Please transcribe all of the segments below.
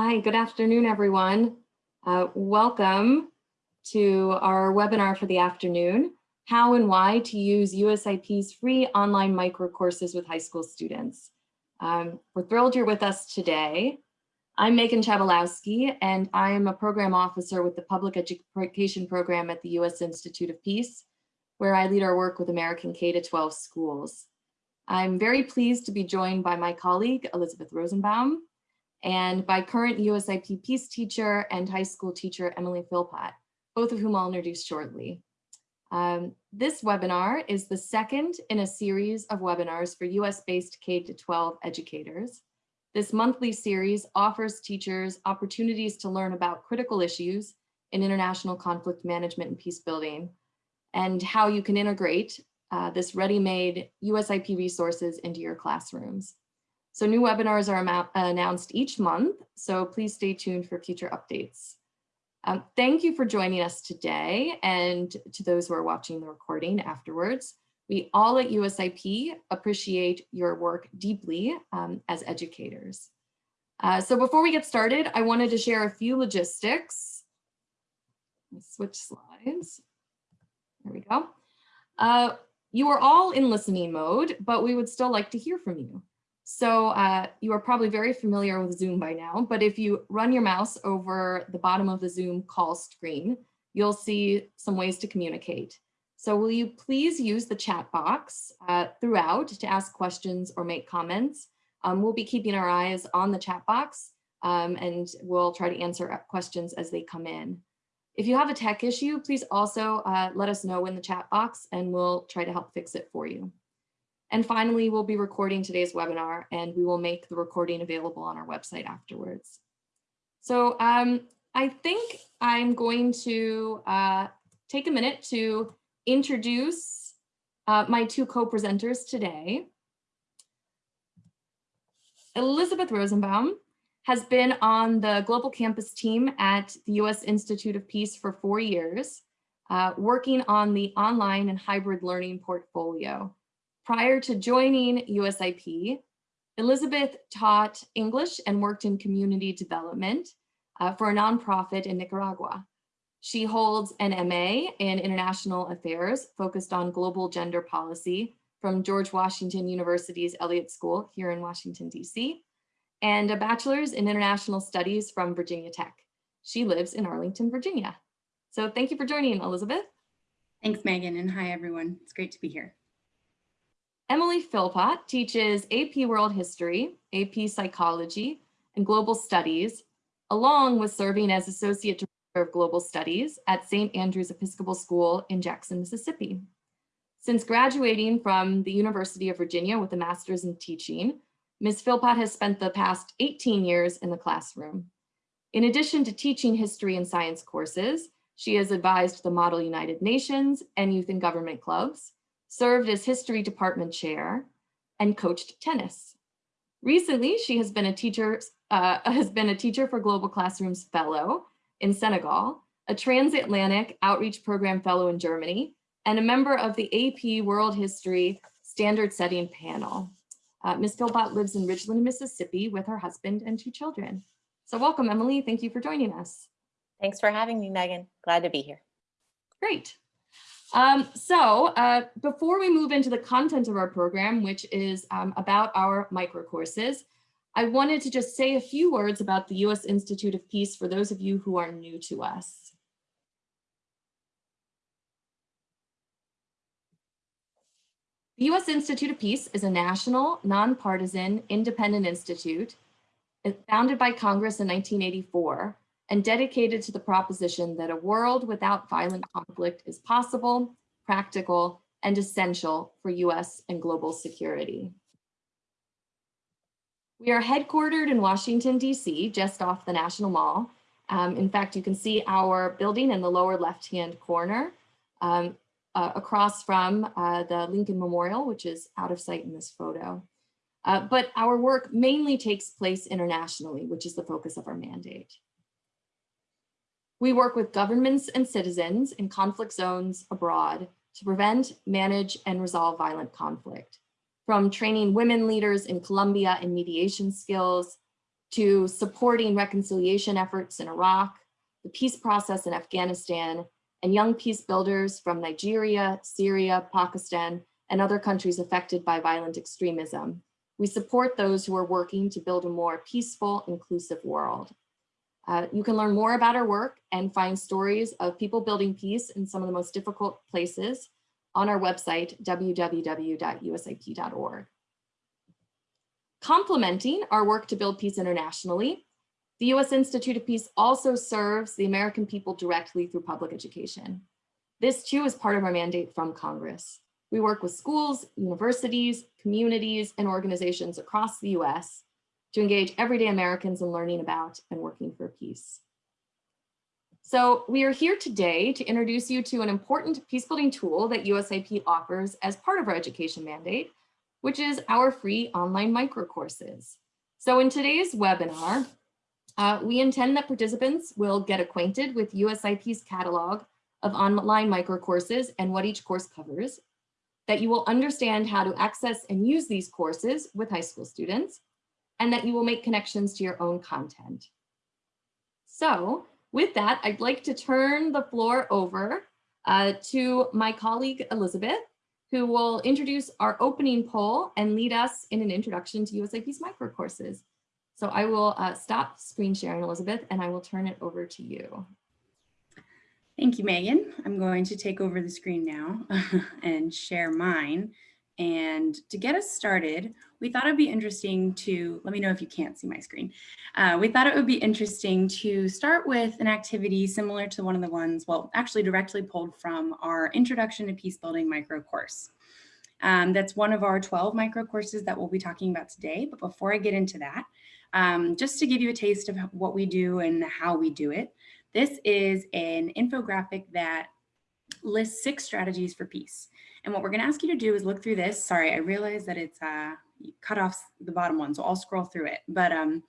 Hi, good afternoon, everyone. Uh, welcome to our webinar for the afternoon, How and Why to Use USIP's free online micro courses with high school students. Um, we're thrilled you're with us today. I'm Megan Chabalowski, and I am a program officer with the Public Education Program at the U.S. Institute of Peace, where I lead our work with American K-12 schools. I'm very pleased to be joined by my colleague, Elizabeth Rosenbaum, and by current USIP Peace teacher and high school teacher, Emily Philpott, both of whom I'll introduce shortly. Um, this webinar is the second in a series of webinars for US-based K-12 educators. This monthly series offers teachers opportunities to learn about critical issues in international conflict management and peace building, and how you can integrate uh, this ready-made USIP resources into your classrooms. So new webinars are announced each month, so please stay tuned for future updates. Um, thank you for joining us today and to those who are watching the recording afterwards. We all at USIP appreciate your work deeply um, as educators. Uh, so before we get started, I wanted to share a few logistics. Let's Switch slides. There we go. Uh, you are all in listening mode, but we would still like to hear from you. So uh, you are probably very familiar with Zoom by now, but if you run your mouse over the bottom of the Zoom call screen, you'll see some ways to communicate. So will you please use the chat box uh, throughout to ask questions or make comments? Um, we'll be keeping our eyes on the chat box um, and we'll try to answer questions as they come in. If you have a tech issue, please also uh, let us know in the chat box and we'll try to help fix it for you. And finally, we'll be recording today's webinar and we will make the recording available on our website afterwards. So um, I think I'm going to uh, take a minute to introduce uh, my two co-presenters today. Elizabeth Rosenbaum has been on the Global Campus team at the U.S. Institute of Peace for four years, uh, working on the online and hybrid learning portfolio. Prior to joining USIP, Elizabeth taught English and worked in community development uh, for a nonprofit in Nicaragua. She holds an MA in International Affairs focused on global gender policy from George Washington University's Elliott School here in Washington, DC, and a bachelor's in international studies from Virginia Tech. She lives in Arlington, Virginia. So thank you for joining, Elizabeth. Thanks, Megan, and hi, everyone. It's great to be here. Emily Philpott teaches AP World History, AP Psychology, and Global Studies, along with serving as Associate Director of Global Studies at St. Andrew's Episcopal School in Jackson, Mississippi. Since graduating from the University of Virginia with a master's in teaching, Ms. Philpott has spent the past 18 years in the classroom. In addition to teaching history and science courses, she has advised the Model United Nations and Youth in Government Clubs, served as history department chair, and coached tennis. Recently, she has been a teacher, uh, has been a teacher for Global Classrooms Fellow in Senegal, a transatlantic outreach program fellow in Germany, and a member of the AP World History Standard Setting Panel. Uh, Ms. Philpott lives in Ridgeland, Mississippi with her husband and two children. So welcome, Emily. Thank you for joining us. Thanks for having me, Megan. Glad to be here. Great. Um, so uh, before we move into the content of our program, which is um, about our micro courses, I wanted to just say a few words about the U.S. Institute of Peace for those of you who are new to us. The U.S. Institute of Peace is a national, nonpartisan, independent institute founded by Congress in 1984 and dedicated to the proposition that a world without violent conflict is possible, practical, and essential for US and global security. We are headquartered in Washington, DC, just off the National Mall. Um, in fact, you can see our building in the lower left-hand corner um, uh, across from uh, the Lincoln Memorial, which is out of sight in this photo. Uh, but our work mainly takes place internationally, which is the focus of our mandate. We work with governments and citizens in conflict zones abroad to prevent, manage, and resolve violent conflict. From training women leaders in Colombia in mediation skills, to supporting reconciliation efforts in Iraq, the peace process in Afghanistan, and young peace builders from Nigeria, Syria, Pakistan, and other countries affected by violent extremism. We support those who are working to build a more peaceful, inclusive world. Uh, you can learn more about our work and find stories of people building peace in some of the most difficult places on our website, www.usip.org. Complementing our work to build peace internationally, the U.S. Institute of Peace also serves the American people directly through public education. This too is part of our mandate from Congress. We work with schools, universities, communities, and organizations across the US to engage everyday Americans in learning about and working for peace. So we are here today to introduce you to an important peacebuilding tool that USIP offers as part of our education mandate, which is our free online microcourses. So in today's webinar, uh, we intend that participants will get acquainted with USIP's catalog of online microcourses and what each course covers, that you will understand how to access and use these courses with high school students, and that you will make connections to your own content. So with that, I'd like to turn the floor over uh, to my colleague, Elizabeth, who will introduce our opening poll and lead us in an introduction to USIP's microcourses. So I will uh, stop screen sharing, Elizabeth, and I will turn it over to you. Thank you, Megan. I'm going to take over the screen now and share mine. And to get us started, we thought it'd be interesting to, let me know if you can't see my screen. Uh, we thought it would be interesting to start with an activity similar to one of the ones, well, actually directly pulled from our Introduction to Peace Building micro course. Um, that's one of our 12 micro courses that we'll be talking about today. But before I get into that, um, just to give you a taste of what we do and how we do it, this is an infographic that lists six strategies for peace. And what we're going to ask you to do is look through this. Sorry, I realize that it's uh, cut off the bottom one, so I'll scroll through it. But um,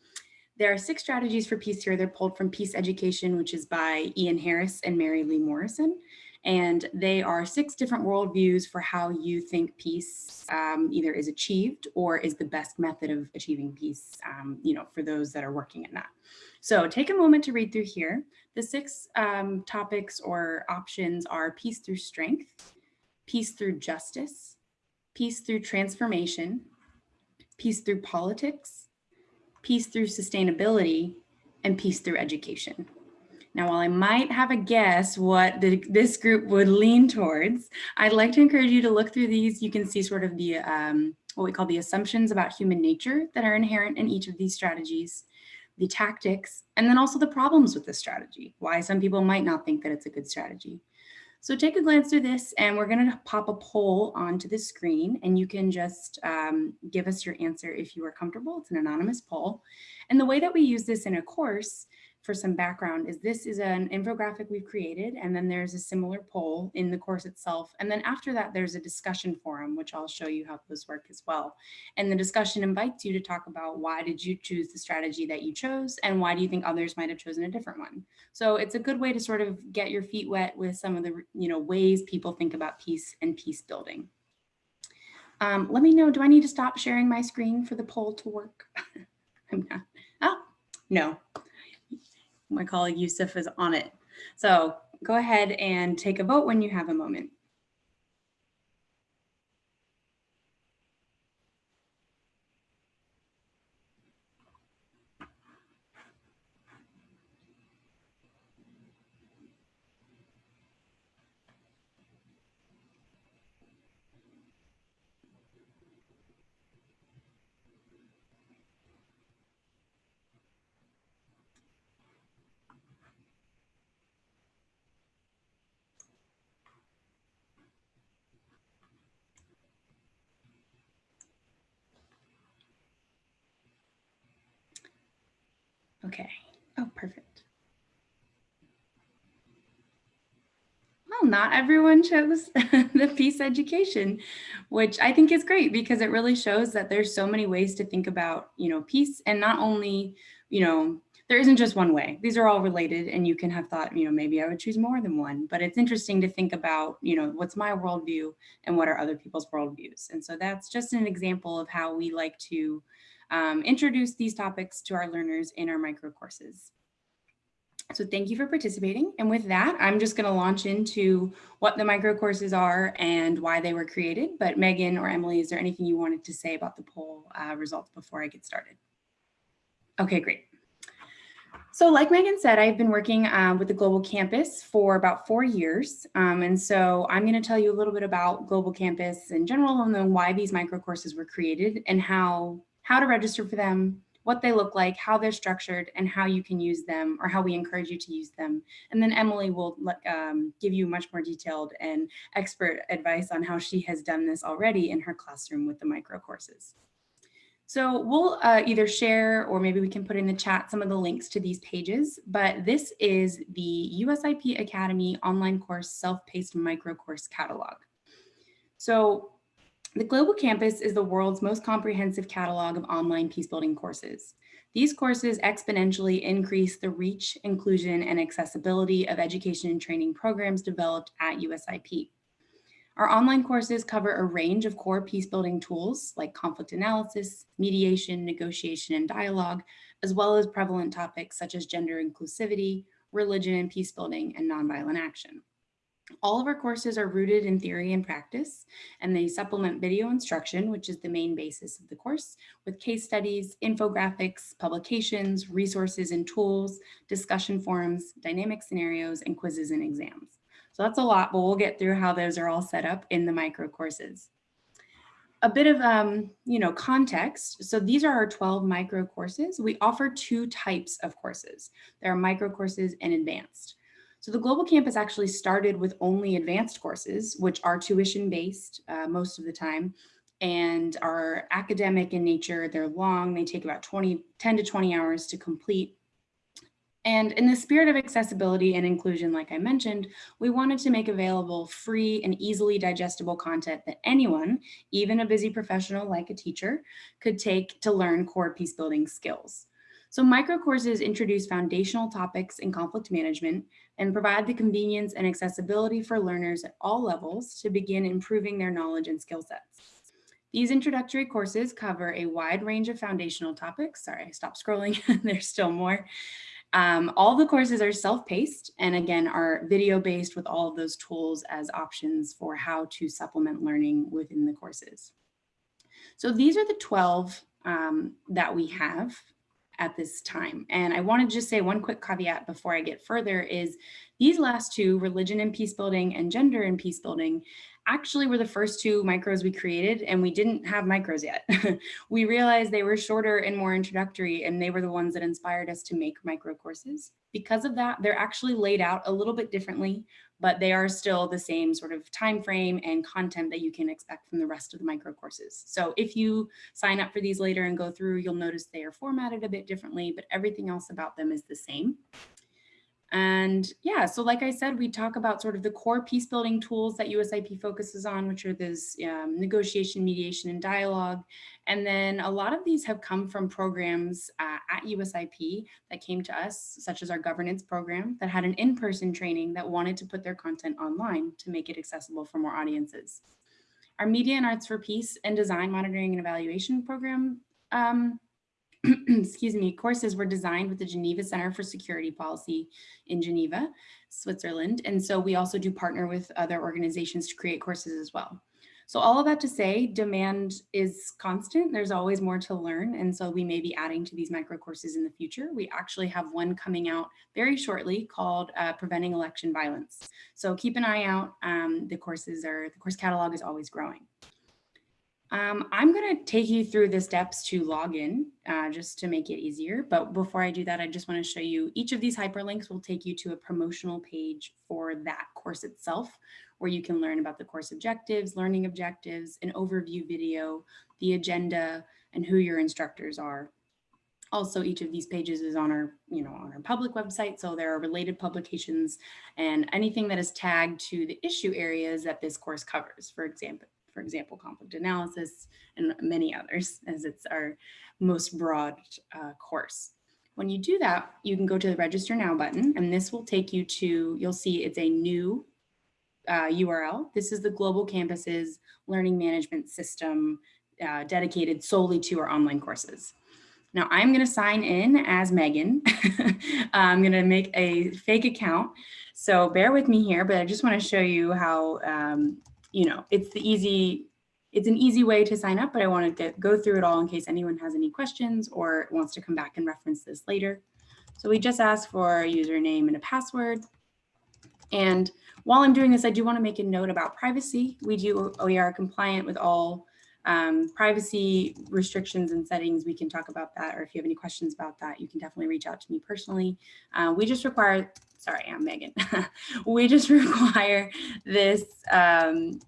there are six strategies for peace here. They're pulled from Peace Education, which is by Ian Harris and Mary Lee Morrison. And they are six different worldviews for how you think peace um, either is achieved or is the best method of achieving peace, um, you know, for those that are working in that. So take a moment to read through here. The six um, topics or options are peace through strength, peace through justice, peace through transformation, peace through politics, peace through sustainability, and peace through education. Now, while I might have a guess what the, this group would lean towards, I'd like to encourage you to look through these. You can see sort of the um, what we call the assumptions about human nature that are inherent in each of these strategies the tactics, and then also the problems with the strategy, why some people might not think that it's a good strategy. So take a glance through this and we're gonna pop a poll onto the screen and you can just um, give us your answer if you are comfortable. It's an anonymous poll. And the way that we use this in a course for some background is this is an infographic we've created and then there's a similar poll in the course itself. And then after that, there's a discussion forum, which I'll show you how those work as well. And the discussion invites you to talk about why did you choose the strategy that you chose and why do you think others might have chosen a different one? So it's a good way to sort of get your feet wet with some of the you know ways people think about peace and peace building. Um, let me know, do I need to stop sharing my screen for the poll to work? I'm not, oh, no, my colleague Yusuf is on it. So go ahead and take a vote when you have a moment. Okay. Oh, perfect. Well, not everyone chose the peace education, which I think is great because it really shows that there's so many ways to think about, you know, peace and not only, you know, there isn't just one way. These are all related and you can have thought, you know, maybe I would choose more than one, but it's interesting to think about, you know, what's my worldview and what are other people's worldviews. And so that's just an example of how we like to um, introduce these topics to our learners in our micro courses. So thank you for participating. And with that, I'm just gonna launch into what the micro courses are and why they were created. But Megan or Emily, is there anything you wanted to say about the poll uh, results before I get started? Okay, great. So like Megan said, I've been working uh, with the Global Campus for about four years. Um, and so I'm gonna tell you a little bit about Global Campus in general and then why these micro courses were created and how, how to register for them, what they look like, how they're structured, and how you can use them or how we encourage you to use them. And then Emily will um, give you much more detailed and expert advice on how she has done this already in her classroom with the micro courses. So we'll uh, either share or maybe we can put in the chat some of the links to these pages, but this is the USIP Academy online course self-paced micro course catalog. So the Global Campus is the world's most comprehensive catalog of online peacebuilding courses. These courses exponentially increase the reach, inclusion, and accessibility of education and training programs developed at USIP. Our online courses cover a range of core peacebuilding tools like conflict analysis, mediation, negotiation, and dialogue, as well as prevalent topics such as gender inclusivity, religion and peacebuilding, and nonviolent action. All of our courses are rooted in theory and practice, and they supplement video instruction, which is the main basis of the course, with case studies, infographics, publications, resources and tools, discussion forums, dynamic scenarios, and quizzes and exams. So that's a lot, but we'll get through how those are all set up in the micro courses. A bit of, um, you know, context. So these are our 12 micro courses. We offer two types of courses. There are micro courses and advanced. So the Global Campus actually started with only advanced courses, which are tuition based uh, most of the time and are academic in nature. They're long, they take about 20, 10 to 20 hours to complete. And in the spirit of accessibility and inclusion, like I mentioned, we wanted to make available free and easily digestible content that anyone, even a busy professional like a teacher, could take to learn core peace building skills. So micro courses introduce foundational topics in conflict management and provide the convenience and accessibility for learners at all levels to begin improving their knowledge and skill sets. These introductory courses cover a wide range of foundational topics. Sorry, I stopped scrolling. There's still more. Um, all the courses are self-paced and again are video-based with all of those tools as options for how to supplement learning within the courses. So these are the 12 um, that we have at this time. And I want to just say one quick caveat before I get further is these last two, religion and peace building and gender and peace building, actually were the first two micros we created and we didn't have micros yet. we realized they were shorter and more introductory and they were the ones that inspired us to make micro courses. Because of that, they're actually laid out a little bit differently, but they are still the same sort of time frame and content that you can expect from the rest of the micro courses. So if you sign up for these later and go through, you'll notice they are formatted a bit differently, but everything else about them is the same. And yeah, so like I said, we talk about sort of the core peace building tools that USIP focuses on, which are this um, negotiation, mediation, and dialogue. And then a lot of these have come from programs uh, at USIP that came to us, such as our governance program that had an in-person training that wanted to put their content online to make it accessible for more audiences. Our Media and Arts for Peace and Design Monitoring and Evaluation program um, excuse me, courses were designed with the Geneva Center for Security Policy in Geneva, Switzerland. And so we also do partner with other organizations to create courses as well. So all of that to say, demand is constant. There's always more to learn. And so we may be adding to these micro courses in the future. We actually have one coming out very shortly called uh, Preventing Election Violence. So keep an eye out. Um, the courses are, the course catalog is always growing. Um, I'm going to take you through the steps to log in uh, just to make it easier. But before I do that, I just want to show you each of these hyperlinks will take you to a promotional page for that course itself, where you can learn about the course objectives, learning objectives, an overview video, the agenda, and who your instructors are. Also, each of these pages is on our, you know, on our public website. So there are related publications and anything that is tagged to the issue areas that this course covers. For example, for example, conflict analysis and many others as it's our most broad uh, course. When you do that, you can go to the register now button and this will take you to, you'll see it's a new uh, URL. This is the Global Campus's learning management system uh, dedicated solely to our online courses. Now I'm going to sign in as Megan. I'm going to make a fake account. So bear with me here, but I just want to show you how, um, you know, it's the easy, it's an easy way to sign up, but I want to go through it all in case anyone has any questions or wants to come back and reference this later. So we just ask for a username and a password. And while I'm doing this, I do want to make a note about privacy. We do, we are compliant with all um, privacy restrictions and settings. We can talk about that, or if you have any questions about that, you can definitely reach out to me personally. Uh, we just require, sorry, I'm Megan. we just require this, um,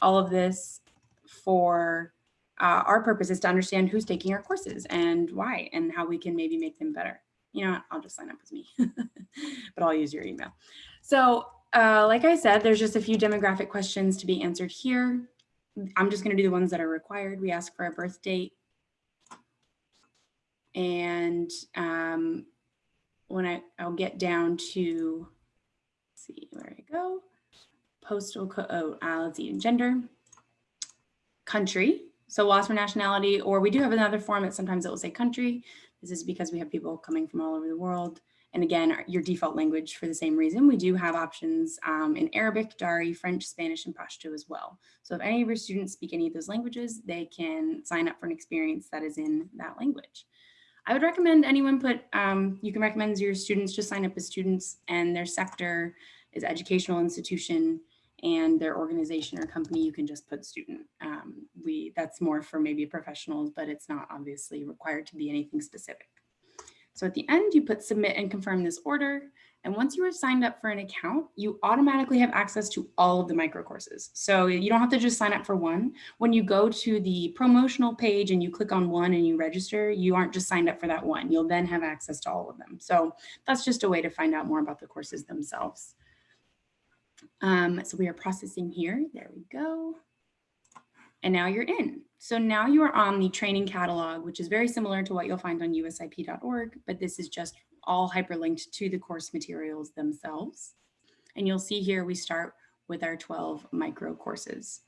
all of this for uh, our purpose is to understand who's taking our courses and why and how we can maybe make them better you know I'll just sign up with me, but I'll use your email. So uh, like I said, there's just a few demographic questions to be answered here. I'm just gonna do the ones that are required. We ask for a birth date. And um, when I, I'll get down to, see where I go, postal code, oh, uh, let's gender, country, so for nationality, or we do have another form that sometimes it will say country. This is because we have people coming from all over the world. And again, your default language for the same reason, we do have options um, in Arabic, Dari, French, Spanish, and Pashto as well. So if any of your students speak any of those languages, they can sign up for an experience that is in that language. I would recommend anyone put, um, you can recommend your students just sign up as students and their sector is educational institution and their organization or company, you can just put student. Um, we That's more for maybe professionals, but it's not obviously required to be anything specific. So at the end, you put submit and confirm this order. And once you are signed up for an account, you automatically have access to all of the micro courses. So you don't have to just sign up for one. When you go to the promotional page and you click on one and you register, you aren't just signed up for that one. You'll then have access to all of them. So that's just a way to find out more about the courses themselves. Um, so we are processing here. There we go. And now you're in. So now you are on the training catalog, which is very similar to what you'll find on usip.org, but this is just all hyperlinked to the course materials themselves. And you'll see here we start with our 12 micro courses.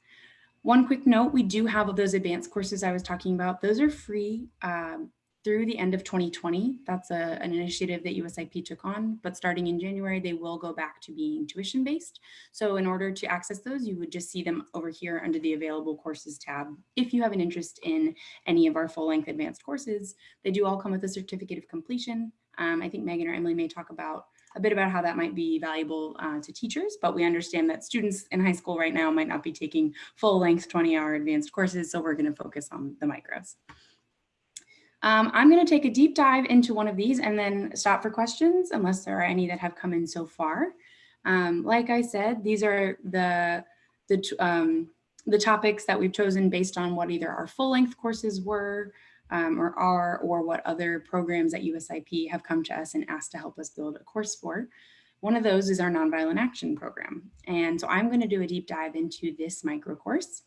One quick note, we do have those advanced courses I was talking about. Those are free. Um, through the end of 2020. That's a, an initiative that USIP took on, but starting in January, they will go back to being tuition based. So in order to access those, you would just see them over here under the available courses tab. If you have an interest in any of our full length advanced courses, they do all come with a certificate of completion. Um, I think Megan or Emily may talk about a bit about how that might be valuable uh, to teachers, but we understand that students in high school right now might not be taking full length 20 hour advanced courses. So we're gonna focus on the micros. Um, I'm going to take a deep dive into one of these and then stop for questions unless there are any that have come in so far. Um, like I said, these are the, the, um, the topics that we've chosen based on what either our full length courses were um, or are, or what other programs at USIP have come to us and asked to help us build a course for. One of those is our Nonviolent Action Program. And so I'm going to do a deep dive into this micro course.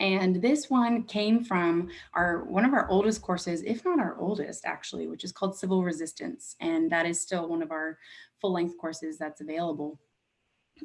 And this one came from our one of our oldest courses, if not our oldest actually, which is called Civil Resistance. And that is still one of our full length courses that's available.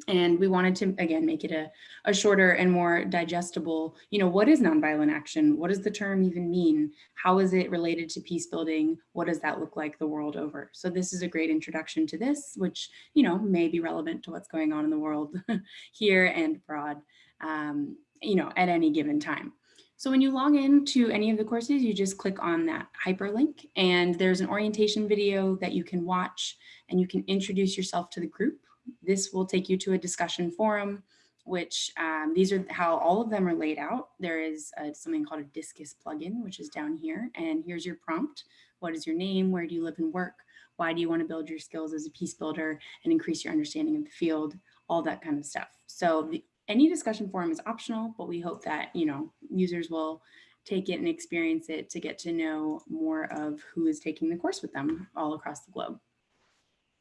And we wanted to, again, make it a, a shorter and more digestible, you know, what is nonviolent action? What does the term even mean? How is it related to peace building? What does that look like the world over? So this is a great introduction to this, which, you know, may be relevant to what's going on in the world here and abroad. Um, you know, at any given time. So when you log into any of the courses, you just click on that hyperlink and there's an orientation video that you can watch and you can introduce yourself to the group. This will take you to a discussion forum, which um, these are how all of them are laid out. There is a, something called a Disqus plugin, which is down here. And here's your prompt. What is your name? Where do you live and work? Why do you want to build your skills as a peace builder and increase your understanding of the field? All that kind of stuff. So the, any discussion forum is optional, but we hope that, you know, users will take it and experience it to get to know more of who is taking the course with them all across the globe.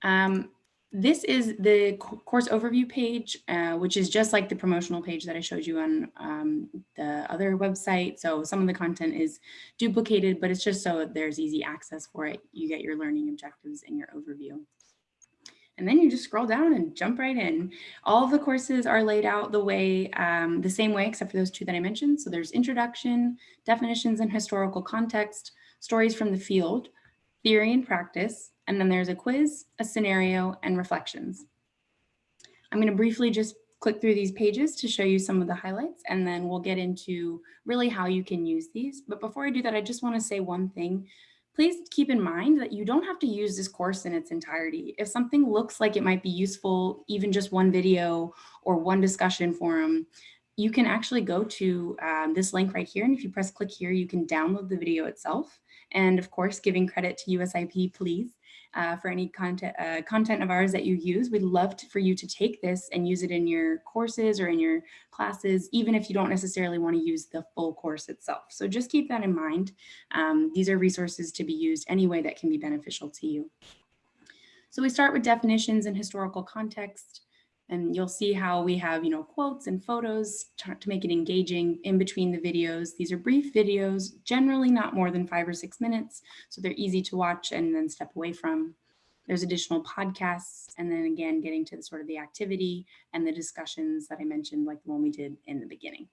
Um, this is the course overview page, uh, which is just like the promotional page that I showed you on um, the other website. So some of the content is duplicated, but it's just so there's easy access for it. You get your learning objectives and your overview. And then you just scroll down and jump right in. All of the courses are laid out the way, um, the same way, except for those two that I mentioned. So there's introduction, definitions and historical context, stories from the field, theory and practice, and then there's a quiz, a scenario, and reflections. I'm going to briefly just click through these pages to show you some of the highlights, and then we'll get into really how you can use these. But before I do that, I just want to say one thing. Please keep in mind that you don't have to use this course in its entirety. If something looks like it might be useful, even just one video or one discussion forum, you can actually go to um, this link right here. And if you press click here, you can download the video itself. And of course, giving credit to USIP, please, uh, for any content, uh, content of ours that you use. We'd love to, for you to take this and use it in your courses or in your classes, even if you don't necessarily want to use the full course itself. So just keep that in mind. Um, these are resources to be used any way that can be beneficial to you. So we start with definitions and historical context. And you'll see how we have, you know, quotes and photos to, make it engaging in between the videos. These are brief videos, generally not more than five or six minutes. So they're easy to watch and then step away from. There's additional podcasts. And then again, getting to the sort of the activity and the discussions that I mentioned, like the one we did in the beginning.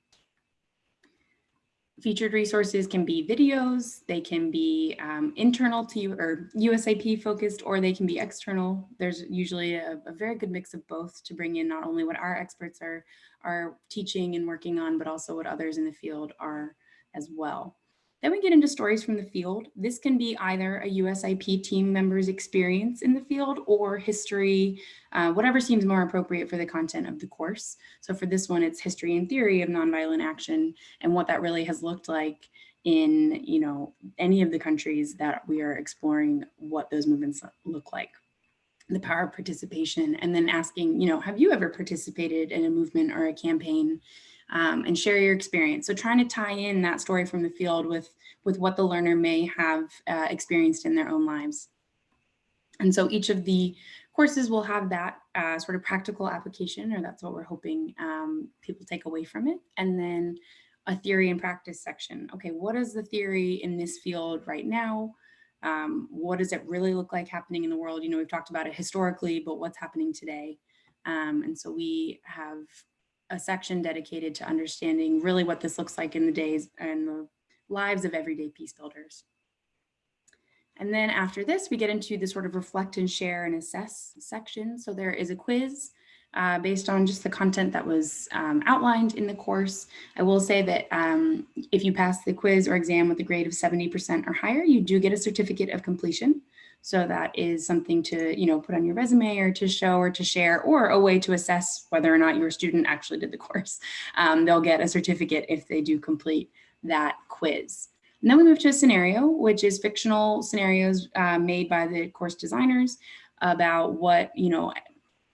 Featured resources can be videos, they can be um, internal to you or USIP focused, or they can be external. There's usually a, a, very good mix of both to bring in not only what our experts are, are teaching and working on, but also what others in the field are as well. Then we get into stories from the field. This can be either a USIP team member's experience in the field or history, uh, whatever seems more appropriate for the content of the course. So for this one, it's history and theory of nonviolent action and what that really has looked like in you know any of the countries that we are exploring what those movements look like the power of participation and then asking you know have you ever participated in a movement or a campaign um, and share your experience. So trying to tie in that story from the field with, with what the learner may have uh, experienced in their own lives. And so each of the courses will have that uh, sort of practical application, or that's what we're hoping um, people take away from it. And then a theory and practice section. Okay, what is the theory in this field right now? Um, what does it really look like happening in the world? You know, we've talked about it historically, but what's happening today? Um, and so we have a section dedicated to understanding really what this looks like in the days and the lives of everyday peace builders. And then after this, we get into the sort of reflect and share and assess section. So there is a quiz uh, based on just the content that was um, outlined in the course. I will say that um, if you pass the quiz or exam with a grade of 70% or higher, you do get a certificate of completion. So that is something to, you know, put on your resume or to show or to share or a way to assess whether or not your student actually did the course. Um, they'll get a certificate if they do complete that quiz. And then we move to a scenario, which is fictional scenarios uh, made by the course designers about what, you know,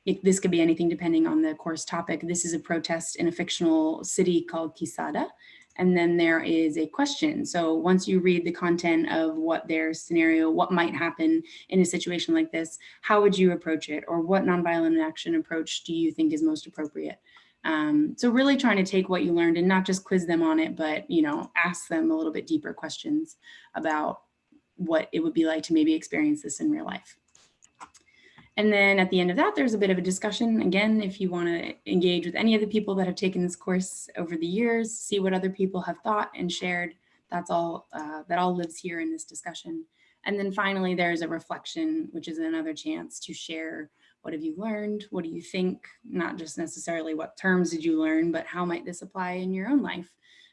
it, this could be anything depending on the course topic. This is a protest in a fictional city called Quesada and then there is a question. So once you read the content of what their scenario, what might happen in a situation like this, how would you approach it? Or what nonviolent action approach do you think is most appropriate? Um, so really trying to take what you learned and not just quiz them on it, but you know, ask them a little bit deeper questions about what it would be like to maybe experience this in real life. And then at the end of that, there's a bit of a discussion. Again, if you want to engage with any of the people that have taken this course over the years, see what other people have thought and shared, that's all, uh, that all lives here in this discussion. And then finally, there's a reflection, which is another chance to share what have you learned? What do you think? Not just necessarily what terms did you learn, but how might this apply in your own life?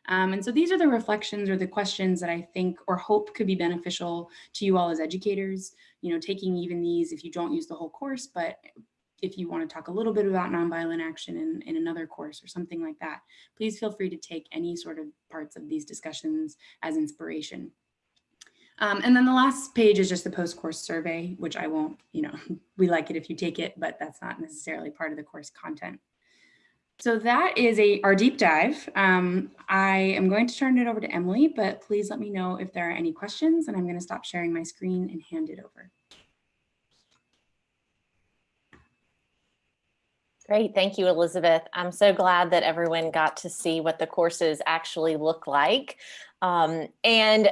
Um, and so these are the reflections or the questions that I think or hope could be beneficial to you all as educators, you know, taking even these if you don't use the whole course, but if you want to talk a little bit about nonviolent action in, in another course or something like that, please feel free to take any sort of parts of these discussions as inspiration. Um, and then the last page is just the post-course survey, which I won't, you know, we like it if you take it, but that's not necessarily part of the course content. So that is a our deep dive. Um, I am going to turn it over to Emily, but please let me know if there are any questions and I'm going to stop sharing my screen and hand it over. Great, thank you, Elizabeth. I'm so glad that everyone got to see what the courses actually look like. Um, and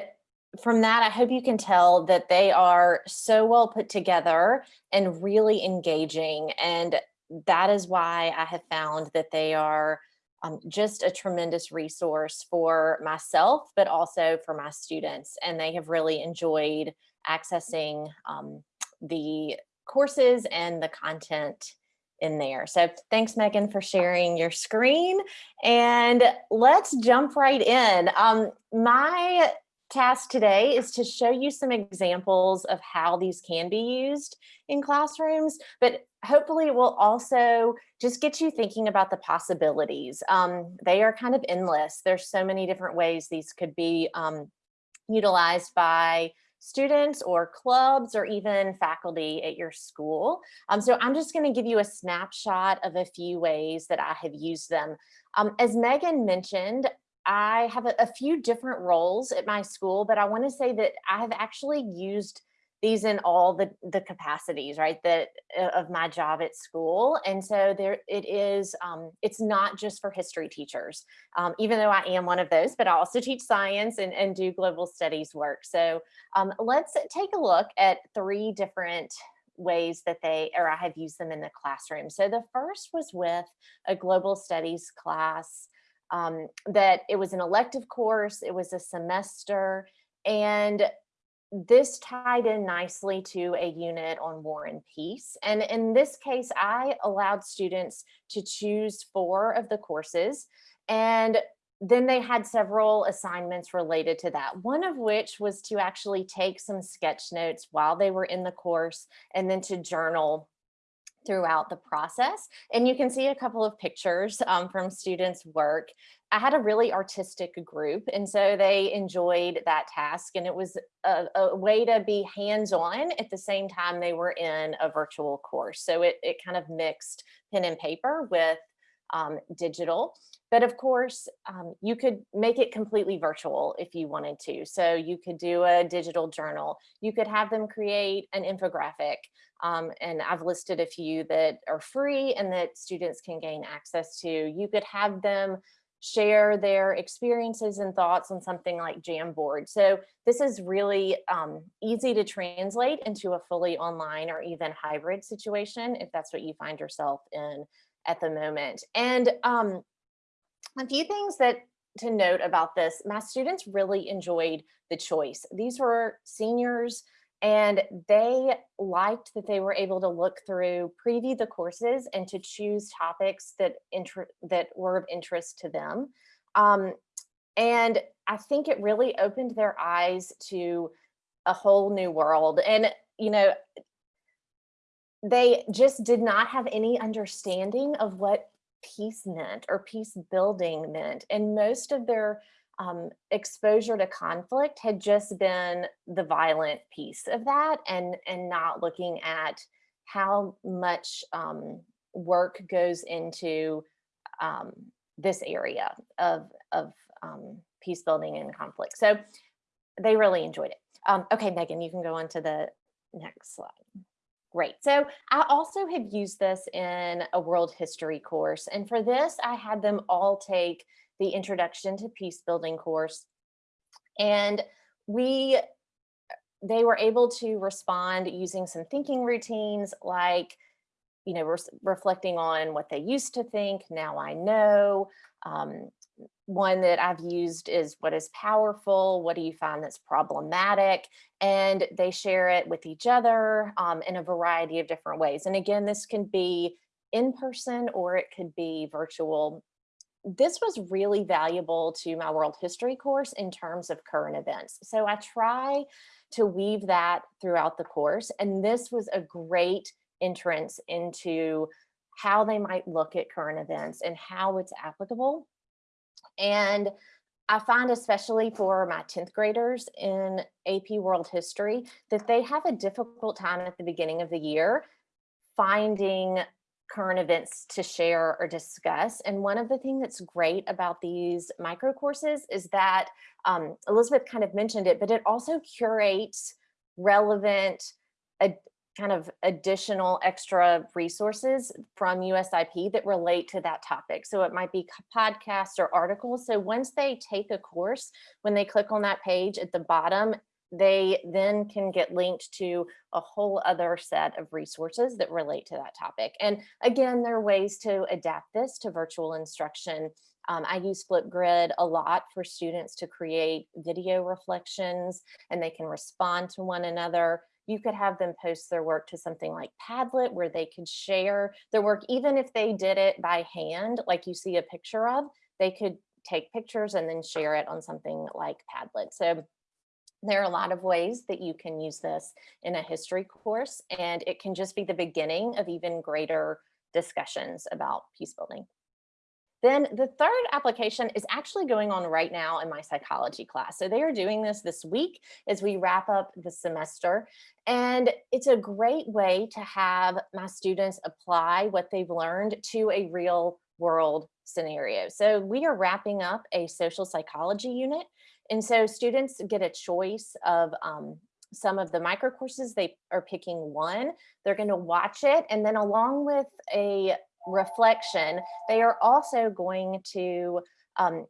from that, I hope you can tell that they are so well put together and really engaging. And that is why I have found that they are um, just a tremendous resource for myself, but also for my students. And they have really enjoyed accessing um, the courses and the content in there. So thanks, Megan, for sharing your screen. And let's jump right in. Um, my task today is to show you some examples of how these can be used in classrooms, but hopefully it will also just get you thinking about the possibilities. Um, they are kind of endless. There's so many different ways these could be um, utilized by students or clubs or even faculty at your school. Um, so I'm just going to give you a snapshot of a few ways that I have used them. Um, as Megan mentioned, I have a, a few different roles at my school, but I want to say that I have actually used these in all the the capacities right that uh, of my job at school and so there it is um, it's not just for history teachers um, even though i am one of those but i also teach science and, and do global studies work. So um, let's take a look at three different ways that they or i have used them in the classroom. So the first was with a global studies class um, that it was an elective course it was a semester and this tied in nicely to a unit on war and peace. And in this case, I allowed students to choose four of the courses and then they had several assignments related to that, one of which was to actually take some sketch notes while they were in the course and then to journal throughout the process. And you can see a couple of pictures um, from students' work. I had a really artistic group, and so they enjoyed that task. And it was a, a way to be hands-on at the same time they were in a virtual course. So it, it kind of mixed pen and paper with um, digital. But of course, um, you could make it completely virtual if you wanted to. So you could do a digital journal. You could have them create an infographic. Um, and I've listed a few that are free and that students can gain access to. You could have them share their experiences and thoughts on something like Jamboard. So this is really um, easy to translate into a fully online or even hybrid situation if that's what you find yourself in at the moment. And um, a few things that to note about this, my students really enjoyed the choice. These were seniors and they liked that they were able to look through, preview the courses and to choose topics that, that were of interest to them. Um, and I think it really opened their eyes to a whole new world. And, you know, they just did not have any understanding of what peace meant or peace building meant. And most of their um, exposure to conflict had just been the violent piece of that and, and not looking at how much um, work goes into um, this area of, of um, peace building and conflict. So they really enjoyed it. Um, okay, Megan, you can go on to the next slide. Great. So I also have used this in a world history course. And for this, I had them all take the Introduction to Peace Building course. And we, they were able to respond using some thinking routines like, you know, re reflecting on what they used to think, now I know, um, one that I've used is what is powerful, what do you find that's problematic, and they share it with each other um, in a variety of different ways. And again, this can be in person or it could be virtual. This was really valuable to my world history course in terms of current events. So I try to weave that throughout the course. And this was a great entrance into how they might look at current events and how it's applicable and I find especially for my 10th graders in AP World History that they have a difficult time at the beginning of the year finding current events to share or discuss. And one of the things that's great about these micro courses is that um, Elizabeth kind of mentioned it, but it also curates relevant kind of additional extra resources from USIP that relate to that topic. So it might be podcasts or articles. So once they take a course, when they click on that page at the bottom, they then can get linked to a whole other set of resources that relate to that topic. And again, there are ways to adapt this to virtual instruction Um, I use Flipgrid a lot for students to create video reflections and they can respond to one another. You could have them post their work to something like Padlet where they could share their work, even if they did it by hand, like you see a picture of, they could take pictures and then share it on something like Padlet. So there are a lot of ways that you can use this in a history course, and it can just be the beginning of even greater discussions about peace building. Then the third application is actually going on right now in my psychology class. So they are doing this this week as we wrap up the semester. And it's a great way to have my students apply what they've learned to a real world scenario. So we are wrapping up a social psychology unit. And so students get a choice of um, some of the micro courses, they are picking one, they're gonna watch it. And then along with a reflection, they are also going to um,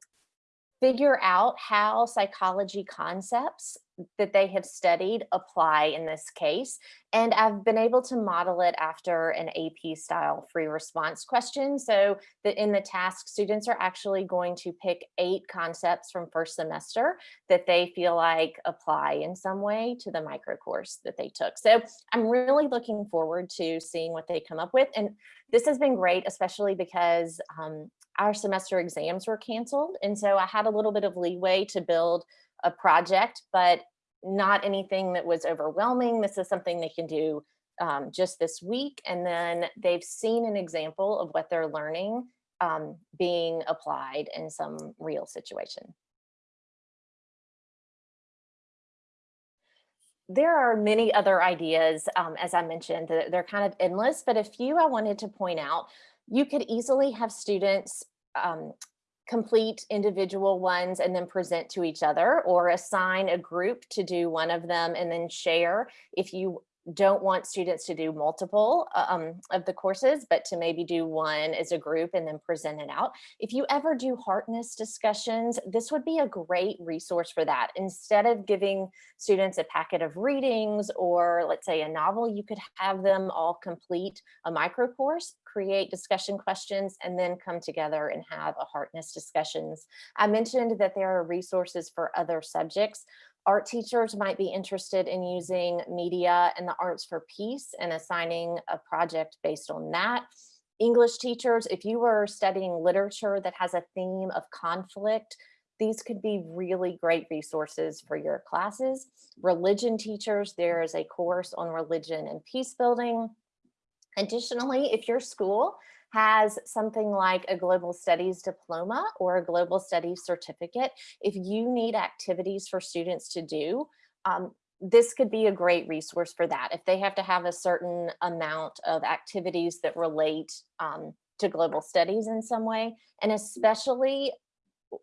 figure out how psychology concepts that they have studied apply in this case. And I've been able to model it after an AP style free response question. So that in the task, students are actually going to pick eight concepts from first semester that they feel like apply in some way to the micro course that they took. So I'm really looking forward to seeing what they come up with. And this has been great, especially because um, our semester exams were canceled. And so I had a little bit of leeway to build a project, but not anything that was overwhelming. This is something they can do um, just this week. And then they've seen an example of what they're learning um, being applied in some real situation. There are many other ideas, um, as I mentioned, they're kind of endless, but a few I wanted to point out. You could easily have students um, complete individual ones and then present to each other or assign a group to do one of them and then share if you don't want students to do multiple uh, um, of the courses, but to maybe do one as a group and then present it out. If you ever do Harkness discussions, this would be a great resource for that. Instead of giving students a packet of readings or let's say a novel, you could have them all complete a micro course, create discussion questions, and then come together and have a Harkness discussions. I mentioned that there are resources for other subjects. Art teachers might be interested in using media and the arts for peace and assigning a project based on that. English teachers, if you were studying literature that has a theme of conflict, these could be really great resources for your classes. Religion teachers, there is a course on religion and peace building. Additionally, if your school has something like a global studies diploma or a global studies certificate, if you need activities for students to do, um, this could be a great resource for that. If they have to have a certain amount of activities that relate um, to global studies in some way, and especially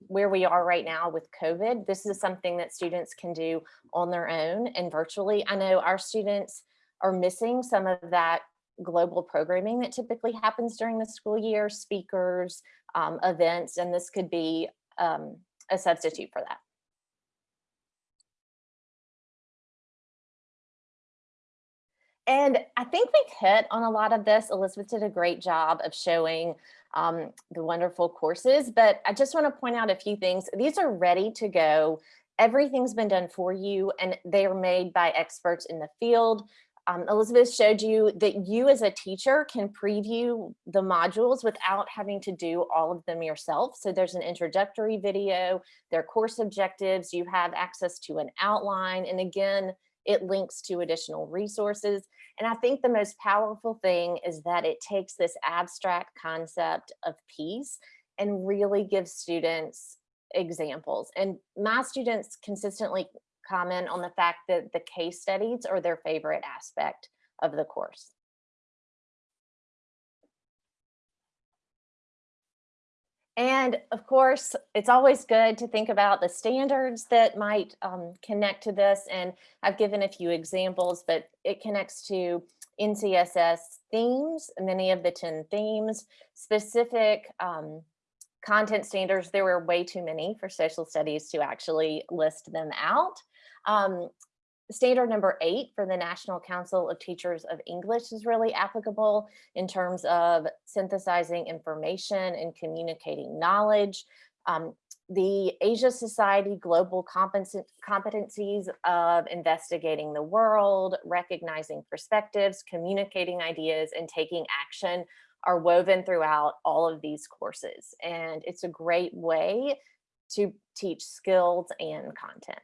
where we are right now with COVID, this is something that students can do on their own and virtually. I know our students are missing some of that global programming that typically happens during the school year, speakers, um, events, and this could be um, a substitute for that. And I think we've hit on a lot of this. Elizabeth did a great job of showing um, the wonderful courses, but I just want to point out a few things. These are ready to go. Everything's been done for you and they are made by experts in the field um, Elizabeth showed you that you as a teacher can preview the modules without having to do all of them yourself. So there's an introductory video, their course objectives, you have access to an outline, and again, it links to additional resources. And I think the most powerful thing is that it takes this abstract concept of peace and really gives students examples. And my students consistently comment on the fact that the case studies are their favorite aspect of the course. And of course, it's always good to think about the standards that might um, connect to this. And I've given a few examples, but it connects to NCSS themes, many of the 10 themes, specific um, content standards. There were way too many for social studies to actually list them out. Um, standard number eight for the National Council of Teachers of English is really applicable in terms of synthesizing information and communicating knowledge. Um, the Asia Society Global Competencies of Investigating the World, Recognizing Perspectives, Communicating Ideas, and Taking Action are woven throughout all of these courses. And it's a great way to teach skills and content.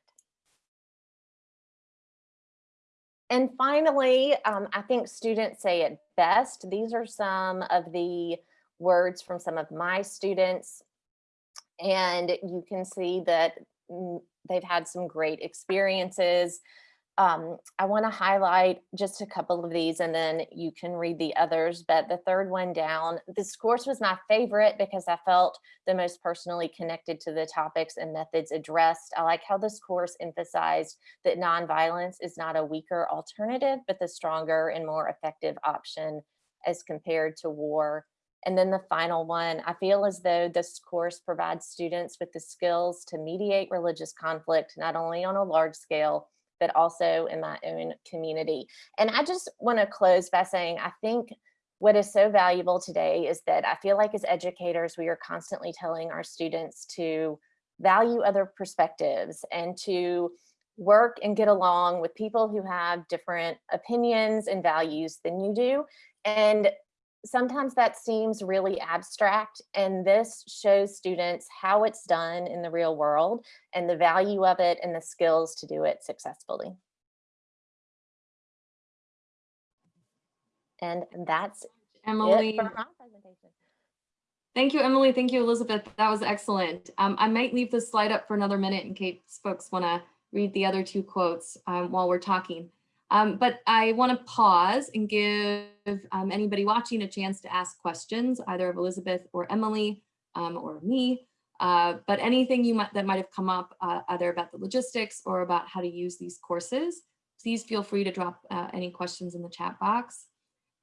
And finally, um, I think students say it best. These are some of the words from some of my students. And you can see that mm, they've had some great experiences. Um, I want to highlight just a couple of these and then you can read the others. But the third one down, this course was my favorite because I felt the most personally connected to the topics and methods addressed. I like how this course emphasized that nonviolence is not a weaker alternative, but the stronger and more effective option as compared to war. And then the final one, I feel as though this course provides students with the skills to mediate religious conflict, not only on a large scale, but also in my own community. And I just want to close by saying, I think what is so valuable today is that I feel like as educators, we are constantly telling our students to value other perspectives and to work and get along with people who have different opinions and values than you do. And sometimes that seems really abstract and this shows students how it's done in the real world and the value of it and the skills to do it successfully. And that's Emily. it for my presentation. Thank you, Emily. Thank you, Elizabeth. That was excellent. Um, I might leave this slide up for another minute in case folks want to read the other two quotes um, while we're talking. Um, but I want to pause and give um, anybody watching a chance to ask questions, either of Elizabeth or Emily um, or me. Uh, but anything you might that might have come up uh, either about the logistics or about how to use these courses, please feel free to drop uh, any questions in the chat box.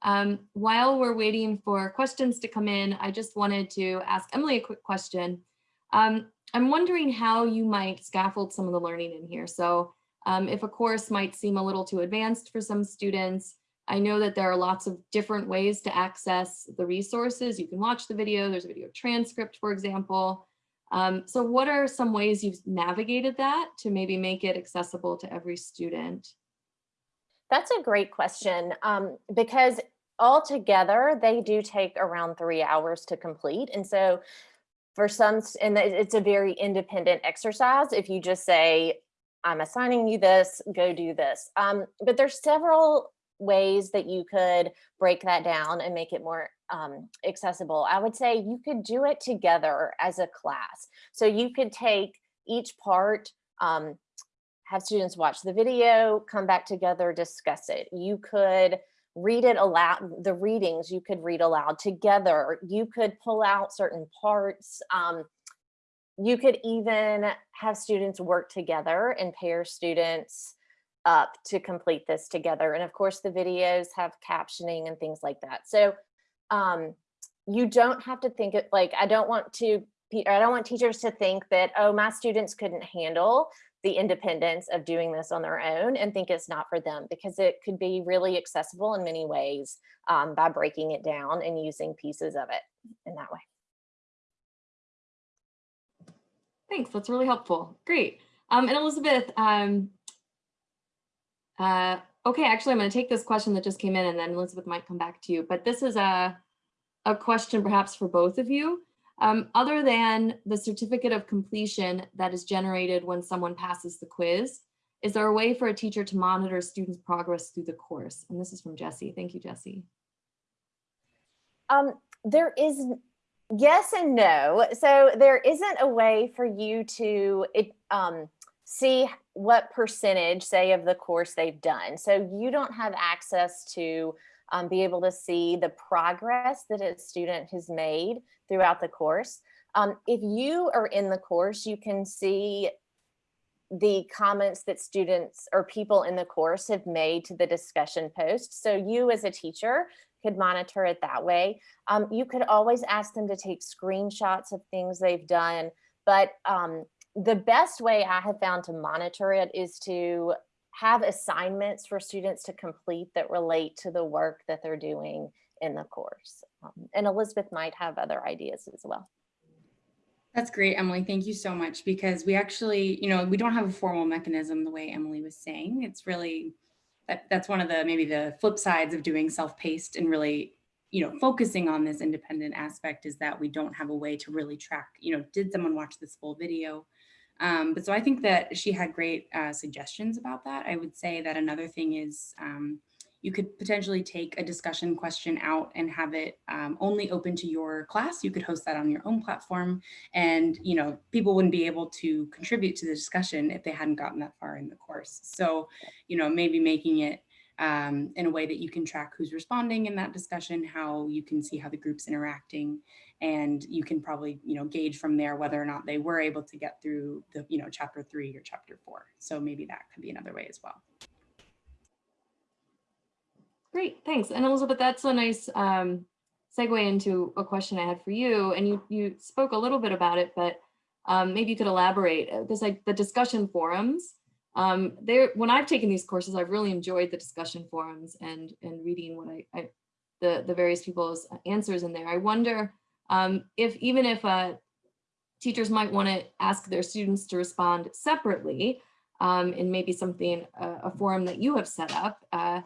Um, while we're waiting for questions to come in, I just wanted to ask Emily a quick question. Um, I'm wondering how you might scaffold some of the learning in here. So um, if a course might seem a little too advanced for some students, I know that there are lots of different ways to access the resources. You can watch the video, there's a video transcript, for example. Um, so what are some ways you've navigated that to maybe make it accessible to every student? That's a great question um, because altogether they do take around three hours to complete. And so for some, and it's a very independent exercise. If you just say, I'm assigning you this, go do this. Um, but there's several ways that you could break that down and make it more um, accessible. I would say you could do it together as a class. So you could take each part, um, have students watch the video, come back together, discuss it. You could read it aloud, the readings you could read aloud together. You could pull out certain parts. Um, you could even have students work together and pair students up to complete this together. And of course, the videos have captioning and things like that. So um, you don't have to think it like, I don't want to, I don't want teachers to think that, oh, my students couldn't handle the independence of doing this on their own and think it's not for them because it could be really accessible in many ways um, by breaking it down and using pieces of it in that way. Thanks, that's really helpful. Great. Um, and Elizabeth, um, uh, okay, actually, I'm going to take this question that just came in and then Elizabeth might come back to you. But this is a, a question perhaps for both of you. Um, other than the certificate of completion that is generated when someone passes the quiz, is there a way for a teacher to monitor students' progress through the course? And this is from Jesse. Thank you, Jesse. Um, there is yes and no. So there isn't a way for you to it, um, see what percentage, say, of the course they've done. So you don't have access to um, be able to see the progress that a student has made throughout the course. Um, if you are in the course, you can see the comments that students or people in the course have made to the discussion post. So you as a teacher could monitor it that way. Um, you could always ask them to take screenshots of things they've done, but um, the best way I have found to monitor it is to have assignments for students to complete that relate to the work that they're doing in the course. Um, and Elizabeth might have other ideas as well. That's great, Emily. Thank you so much because we actually, you know, we don't have a formal mechanism the way Emily was saying. It's really, that, that's one of the, maybe the flip sides of doing self-paced and really, you know, focusing on this independent aspect is that we don't have a way to really track, you know, did someone watch this full video? Um, but so I think that she had great uh, suggestions about that. I would say that another thing is um, you could potentially take a discussion question out and have it um, only open to your class. You could host that on your own platform and, you know, people wouldn't be able to contribute to the discussion if they hadn't gotten that far in the course. So, you know, maybe making it um, in a way that you can track who's responding in that discussion, how you can see how the group's interacting, and you can probably, you know, gauge from there whether or not they were able to get through the, you know, chapter three or chapter four. So maybe that could be another way as well. Great, thanks. And Elizabeth, that's a nice um, segue into a question I had for you. And you you spoke a little bit about it, but um, maybe you could elaborate. There's like the discussion forums. Um, there, when I've taken these courses, I've really enjoyed the discussion forums and and reading what I, I the the various people's answers in there. I wonder um, if even if uh, teachers might want to ask their students to respond separately um, in maybe something uh, a forum that you have set up. Uh,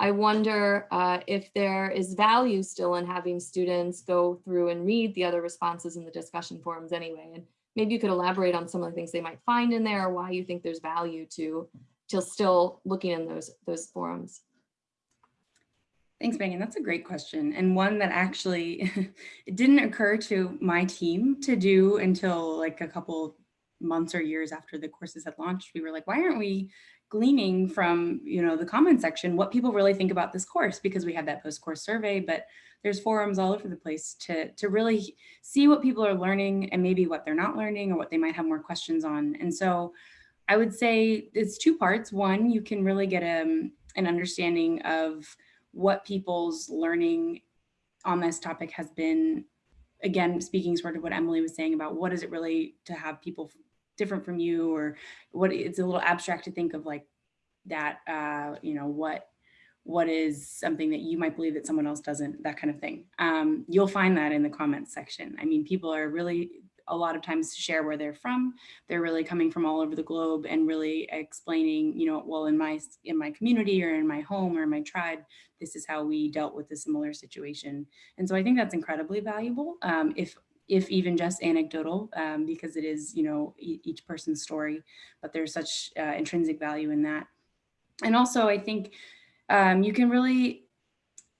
I wonder uh, if there is value still in having students go through and read the other responses in the discussion forums anyway. And maybe you could elaborate on some of the things they might find in there or why you think there's value to, to still looking in those, those forums. Thanks, Megan. That's a great question. And one that actually it didn't occur to my team to do until like a couple months or years after the courses had launched. We were like, why aren't we gleaning from you know the comment section what people really think about this course because we have that post-course survey but there's forums all over the place to to really see what people are learning and maybe what they're not learning or what they might have more questions on. And so i would say it's two parts. One you can really get a, um, an understanding of what people's learning on this topic has been. Again speaking sort of what emily was saying about what is it really to have people different from you or what it's a little abstract to think of like that uh you know what what is something that you might believe that someone else doesn't that kind of thing. Um you'll find that in the comments section. I mean people are really a lot of times share where they're from. They're really coming from all over the globe and really explaining you know well in my in my community or in my home or my tribe this is how we dealt with a similar situation. And so i think that's incredibly valuable. Um, if if even just anecdotal, um, because it is, you know, e each person's story, but there's such uh, intrinsic value in that. And also, I think um, you can really,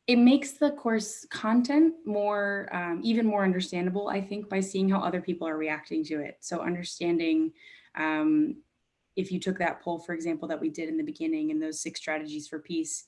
it makes the course content more, um, even more understandable, I think, by seeing how other people are reacting to it. So understanding um, if you took that poll, for example, that we did in the beginning and those six strategies for peace,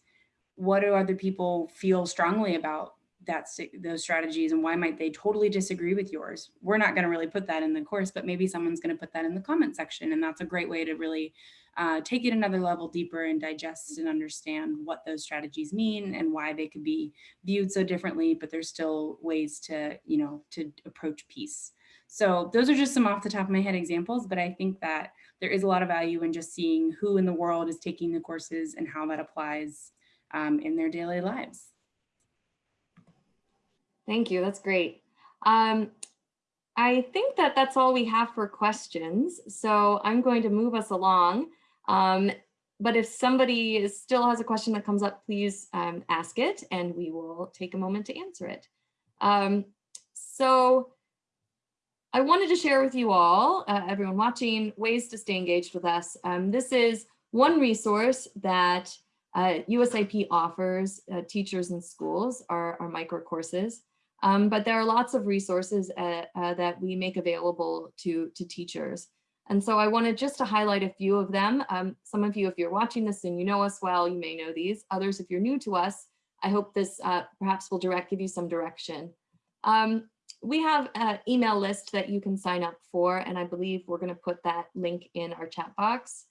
what do other people feel strongly about that's those strategies and why might they totally disagree with yours? We're not going to really put that in the course but maybe someone's going to put that in the comment section and that's a great way to really uh, take it another level deeper and digest and understand what those strategies mean and why they could be viewed so differently but there's still ways to you know to approach peace. So those are just some off the top of my head examples but i think that there is a lot of value in just seeing who in the world is taking the courses and how that applies um, in their daily lives Thank you. That's great. Um, I think that that's all we have for questions. So I'm going to move us along. Um, but if somebody is, still has a question that comes up, please um, ask it and we will take a moment to answer it. Um, so I wanted to share with you all, uh, everyone watching, ways to stay engaged with us. Um, this is one resource that uh, USIP offers uh, teachers and schools, our, our micro courses. Um, but there are lots of resources uh, uh, that we make available to, to teachers. And so I wanted just to highlight a few of them. Um, some of you, if you're watching this and you know us well, you may know these. Others, if you're new to us, I hope this uh, perhaps will direct give you some direction. Um, we have an email list that you can sign up for, and I believe we're going to put that link in our chat box.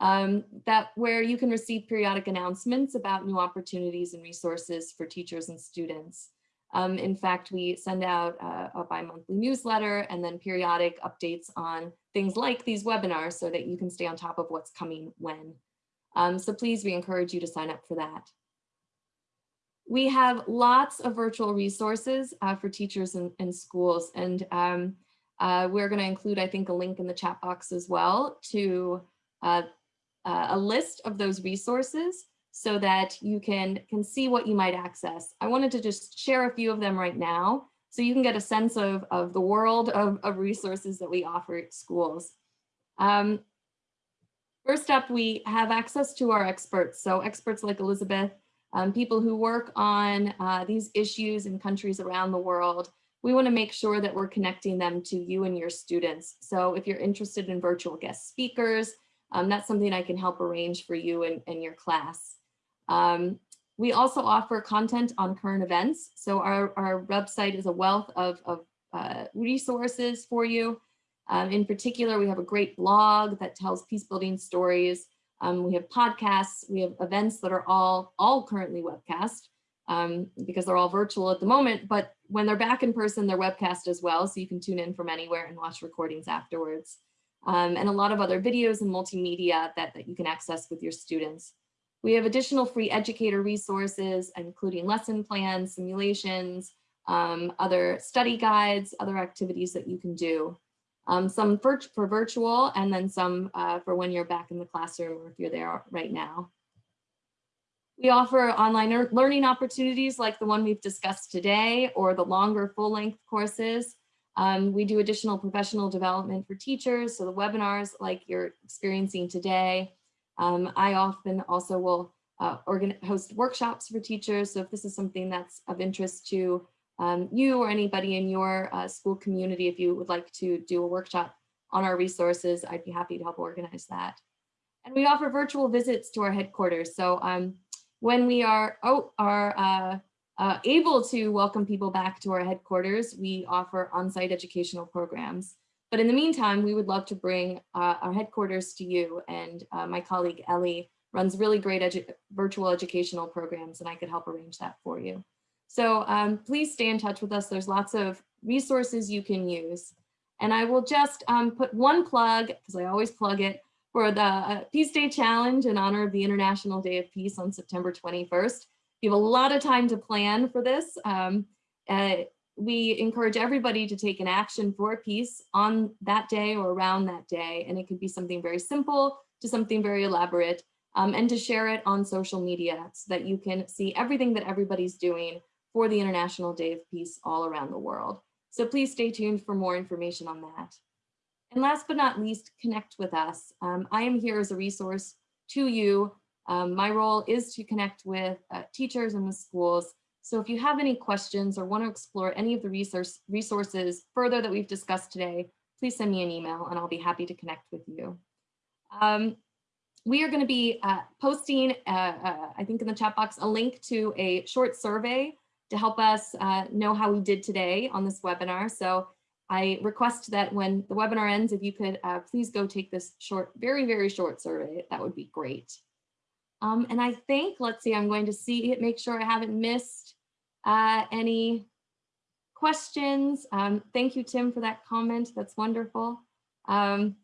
Um, that where you can receive periodic announcements about new opportunities and resources for teachers and students. Um, in fact, we send out uh, a bi-monthly newsletter and then periodic updates on things like these webinars so that you can stay on top of what's coming when. Um, so please, we encourage you to sign up for that. We have lots of virtual resources uh, for teachers and, and schools, and um, uh, we're going to include, I think, a link in the chat box as well to uh, uh, a list of those resources so that you can, can see what you might access. I wanted to just share a few of them right now so you can get a sense of, of the world of, of resources that we offer at schools. Um, first up, we have access to our experts. So experts like Elizabeth, um, people who work on uh, these issues in countries around the world. We want to make sure that we're connecting them to you and your students. So if you're interested in virtual guest speakers, um, that's something I can help arrange for you and, and your class. Um, we also offer content on current events. So our, our website is a wealth of, of uh, resources for you. Um, in particular, we have a great blog that tells peace building stories. Um, we have podcasts, we have events that are all, all currently webcast um, because they're all virtual at the moment, but when they're back in person, they're webcast as well. So you can tune in from anywhere and watch recordings afterwards. Um, and a lot of other videos and multimedia that, that you can access with your students. We have additional free educator resources, including lesson plans, simulations, um, other study guides, other activities that you can do. Um, some for, for, virtual and then some uh, for when you're back in the classroom or if you're there right now. We offer online learning opportunities like the one we've discussed today or the longer full length courses. Um, we do additional professional development for teachers, so the webinars like you're experiencing today, um, I often also will uh, host workshops for teachers. So if this is something that's of interest to um, you or anybody in your uh, school community, if you would like to do a workshop on our resources, I'd be happy to help organize that. And we offer virtual visits to our headquarters. So um, when we are, oh, are uh, uh, able to welcome people back to our headquarters, we offer on-site educational programs. But in the meantime, we would love to bring uh, our headquarters to you and uh, my colleague Ellie runs really great edu virtual educational programs and I could help arrange that for you. So um, please stay in touch with us. There's lots of resources you can use. And I will just um, put one plug, because I always plug it, for the uh, Peace Day Challenge in honor of the International Day of Peace on September 21st. You have a lot of time to plan for this. Um, uh, we encourage everybody to take an action for peace on that day or around that day. And it could be something very simple to something very elaborate um, and to share it on social media so that you can see everything that everybody's doing for the International Day of Peace all around the world. So please stay tuned for more information on that. And last but not least, connect with us. Um, I am here as a resource to you. Um, my role is to connect with uh, teachers and the schools so if you have any questions or want to explore any of the resource, resources further that we've discussed today, please send me an email and I'll be happy to connect with you. Um, we are going to be uh, posting, uh, uh, I think in the chat box, a link to a short survey to help us uh, know how we did today on this webinar. So I request that when the webinar ends, if you could uh, please go take this short, very, very short survey, that would be great. Um, and I think, let's see, I'm going to see it, make sure I haven't missed uh, any questions. Um, thank you, Tim, for that comment. That's wonderful. Um,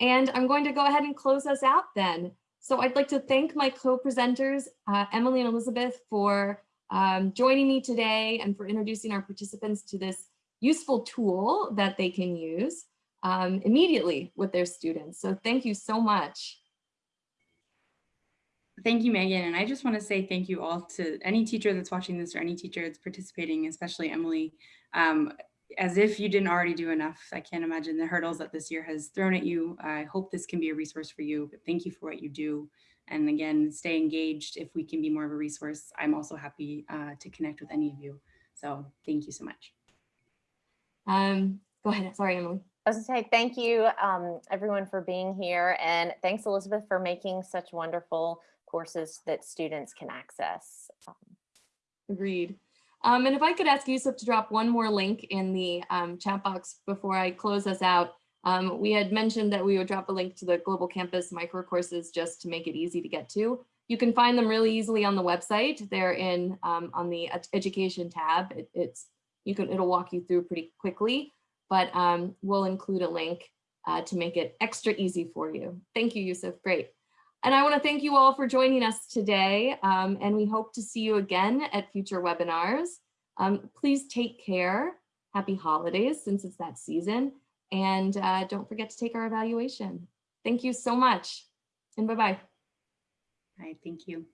and I'm going to go ahead and close us out then. So I'd like to thank my co-presenters, uh, Emily and Elizabeth, for um, joining me today and for introducing our participants to this useful tool that they can use um, immediately with their students. So thank you so much. Thank you, Megan. And I just want to say thank you all to any teacher that's watching this or any teacher that's participating, especially Emily. Um, as if you didn't already do enough. I can't imagine the hurdles that this year has thrown at you. I hope this can be a resource for you, but thank you for what you do. And again, stay engaged if we can be more of a resource. I'm also happy uh, to connect with any of you. So thank you so much. Um, go ahead. Sorry, Emily. I was going to say thank you, um, everyone, for being here. And thanks, Elizabeth, for making such wonderful courses that students can access. Um, Agreed. Um, and if I could ask Yusuf to drop one more link in the um, chat box before I close us out. Um, we had mentioned that we would drop a link to the Global Campus micro courses just to make it easy to get to. You can find them really easily on the website. They're in um, on the education tab. It, it's you can it'll walk you through pretty quickly, but um, we'll include a link uh, to make it extra easy for you. Thank you, Yusuf. Great. And I want to thank you all for joining us today, um, and we hope to see you again at future webinars. Um, please take care. Happy holidays since it's that season. And uh, don't forget to take our evaluation. Thank you so much and bye-bye. All right, thank you.